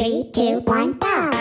Three, two, one, go!